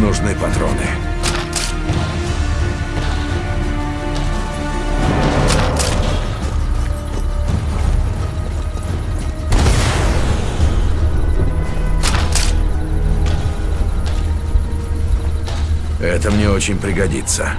Нужны патроны. Это мне очень пригодится.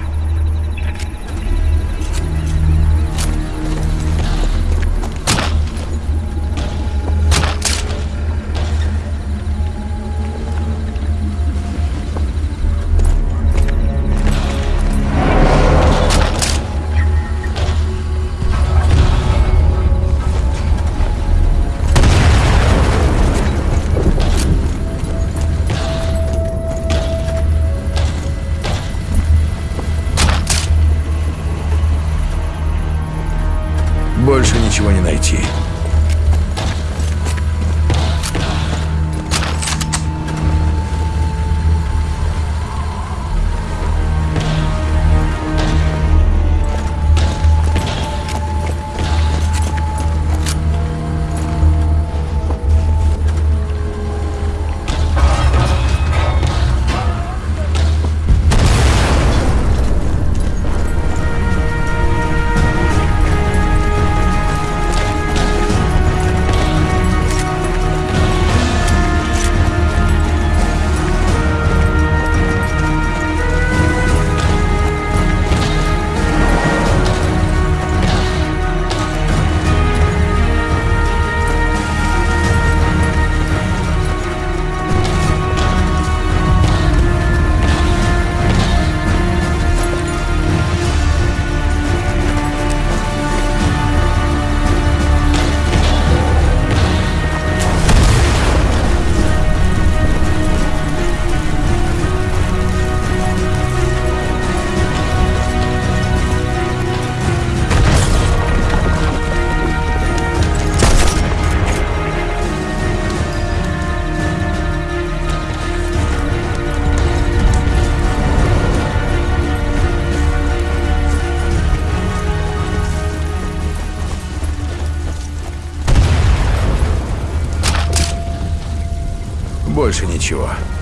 sure.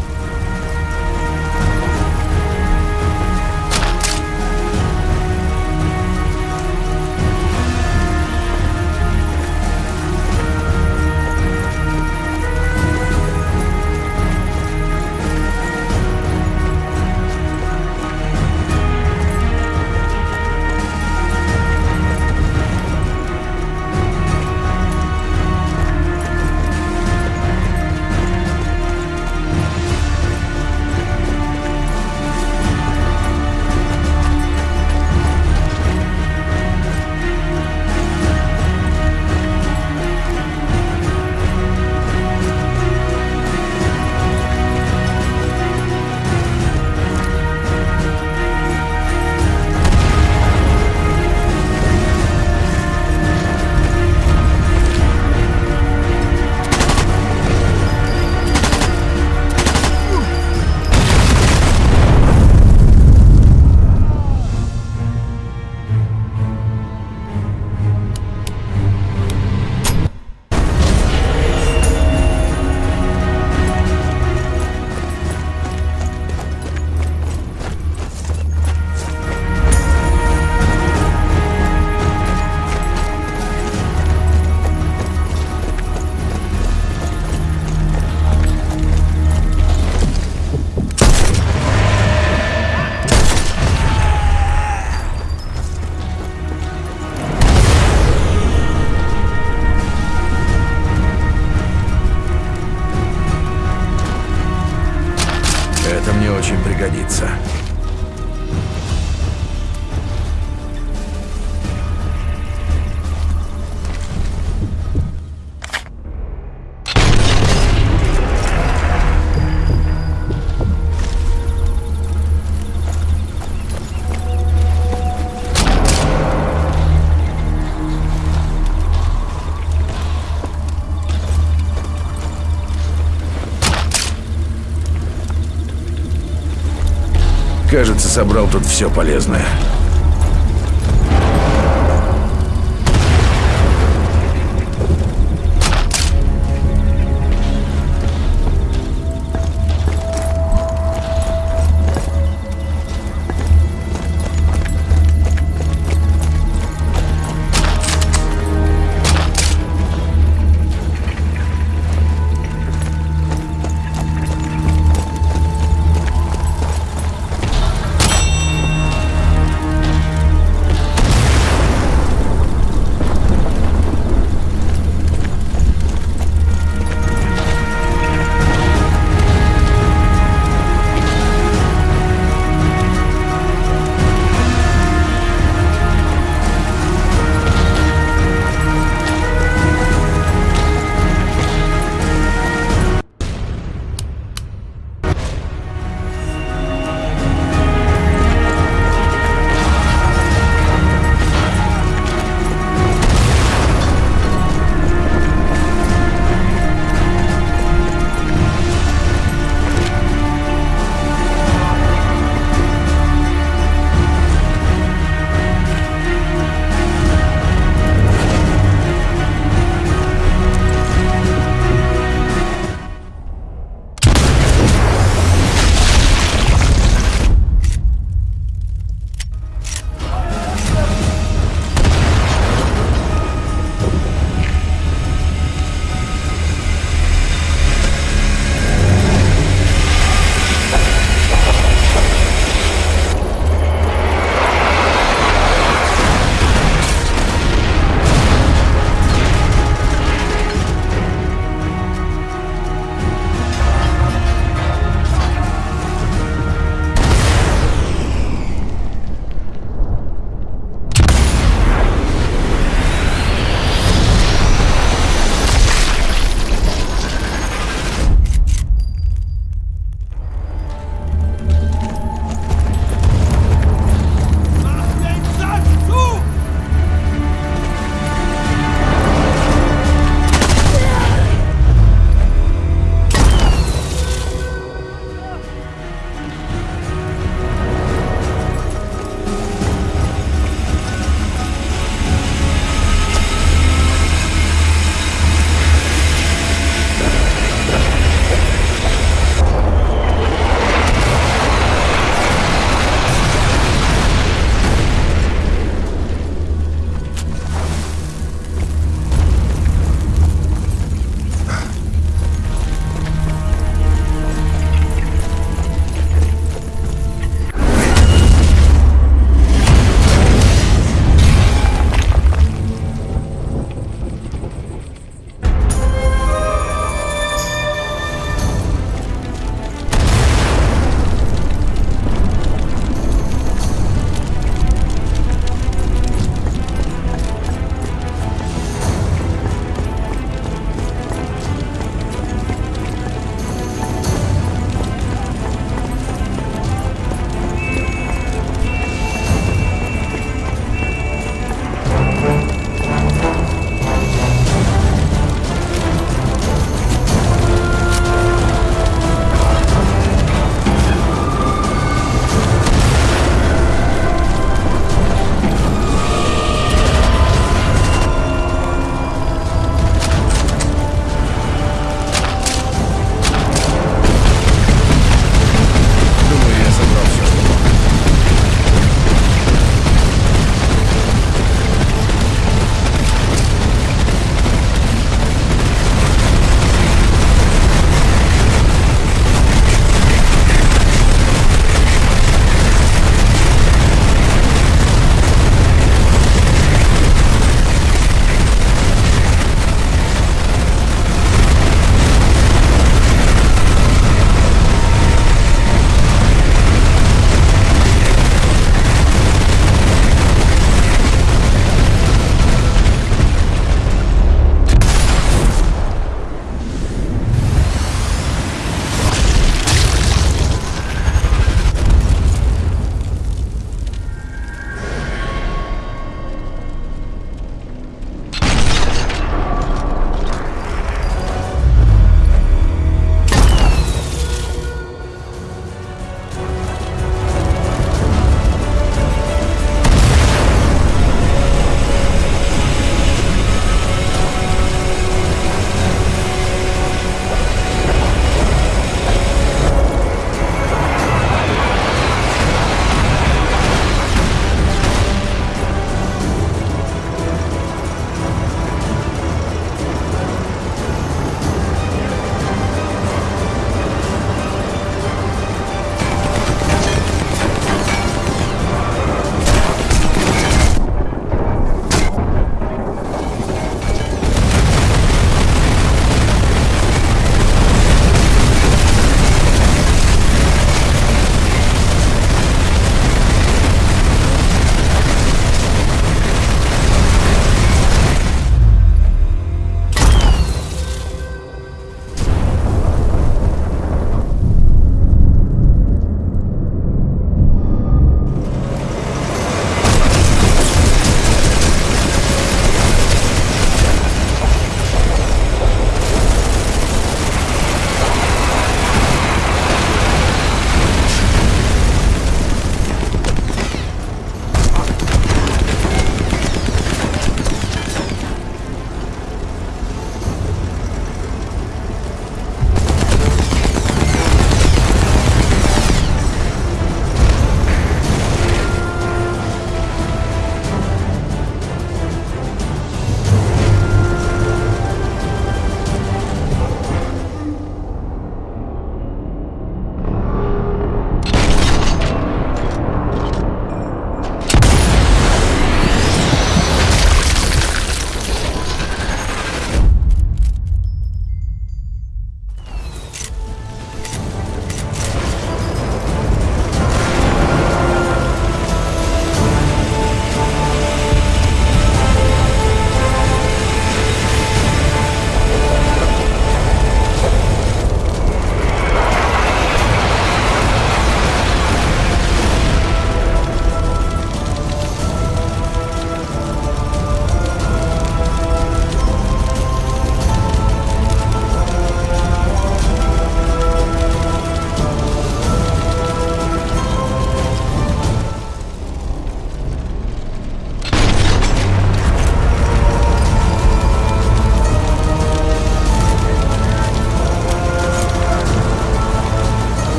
Кажется, собрал тут все полезное.